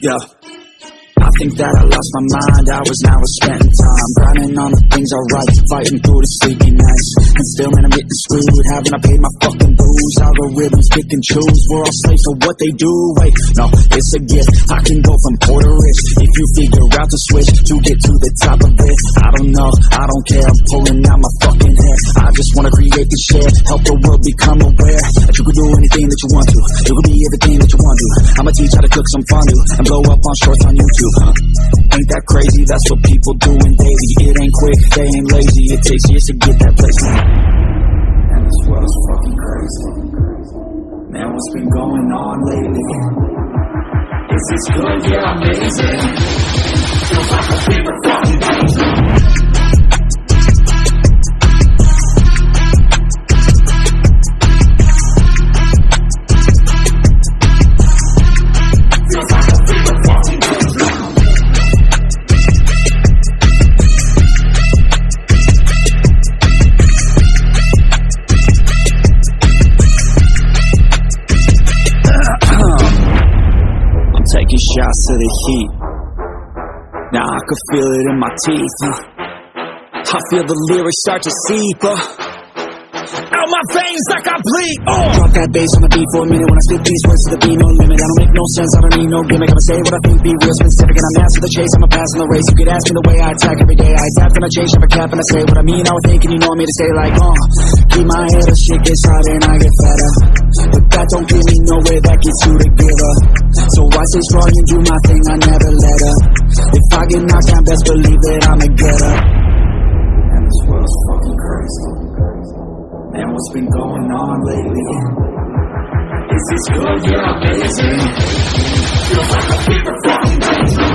Yeah. I think that I lost my mind, hours now are spent in time Grinding on the things I write, fighting through the sleepy nights. And still man I'm getting screwed, haven't I paid my fucking dues? Algorithms pick and choose, we're all slaves to what they do. Wait, no, it's a gift, I can go from poor to rich If you figure out the switch to get to the top of it I don't know, I don't care, I'm pulling out my just wanna create the share, help the world become aware That you can do anything that you want to, you can be everything that you want to I'ma teach how to cook some fondue, and blow up on shorts on YouTube huh? Ain't that crazy? That's what people doing daily. It ain't quick, they ain't lazy. It takes years to get that place. And this world's fucking crazy. Man, what's been going on lately? Is this good? Yeah, amazing. Taking shots to the heat. Now I can feel it in my teeth. uh. I feel the lyrics start to seep. Uh. Out my veins like I bleed. Uh. Drop that bass on the beat for a minute when I spit these words to the beat. No limit. I don't make no sense. I don't need no gimmick. I'ma say what I think, be real specific, and I'm after the chase. I'm a pass on the race. You could ask me the way I attack every day. I adapt and I change, never cap, and I say what I mean. I would think, and you know me to stay like, uh. Keep my head up, shit gets harder and I get fatter. Stay strong and do my thing. I never let up. If I get knocked down, best believe that I'ma get up. And this world's fucking crazy. Man, what's been going on lately? Is this good? Yeah, amazing. Feels like a favorite fucking